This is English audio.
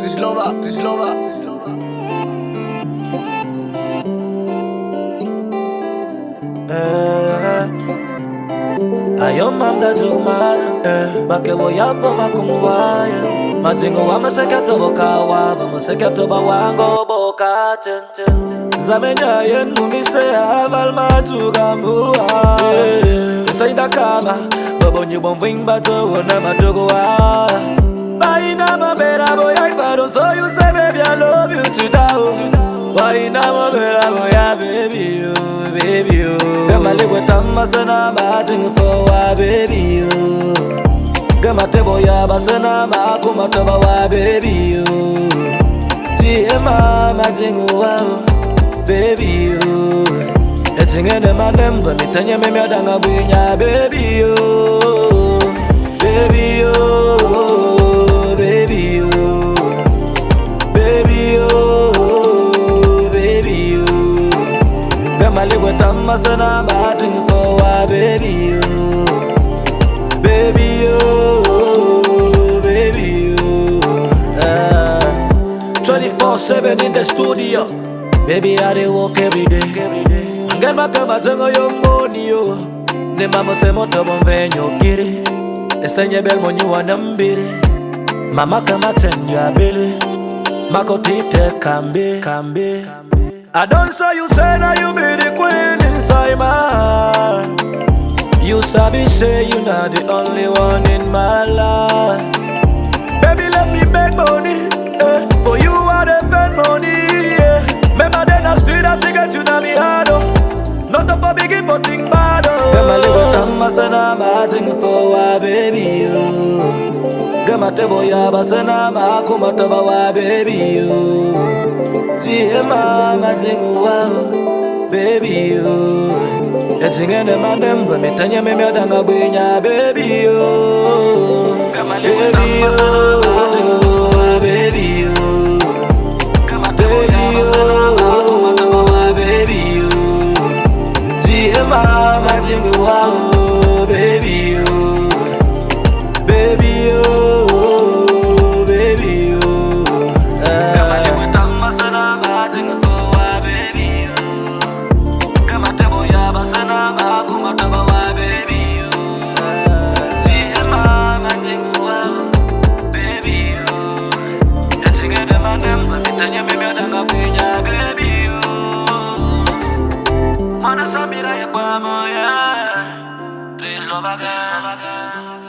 Dyzlowa, dyzlowa, dyzlowa eh, ayoma mdajumana makewo eh, yavo makumuvaya madzingo wamasekatovokawa vamosekatovawangoboka zamenyayen mumisehavalmatukambuwa usaidakama vavonyivomving vadzowona madogowa So you say, baby, I love you to die. Why you not my girl? Oh, yeah, baby, you, baby, you. Kama liwe tamba sana mating for why, baby, you. Kama tebo ya basana makuma toba why, baby, you. Tiema mating wow, baby, you. Etingene manemgo nitanye mimi adanga buinya, baby, you. Baby, you. Liwe tamba sana bating for wa baby you baby you baby you ah. 24-7 in the studio. Baby I dey work every day. Mangen makama tengo yo money yo Ne mama se moto bonvenyo giri Esenye bel monyu wanambiri Mama kama tenyo abili. Mako tite kambi. Kambi I don't say you say now you be the queen my heart You sabi say you not the only one in my life Baby let me make money eh. For you I defend money yeah. Remember then I street I take it you na me hard oh. Not up for begin for thing bad oh Gama liwe tamba sana bating for wa baby you Gama tebo ya basana ma kuma taba wa baby you Tie mama tingu wa baby you. Etingene mandem gwe mitanya mimi adanga bwinya baby you Oh yeah Please love again.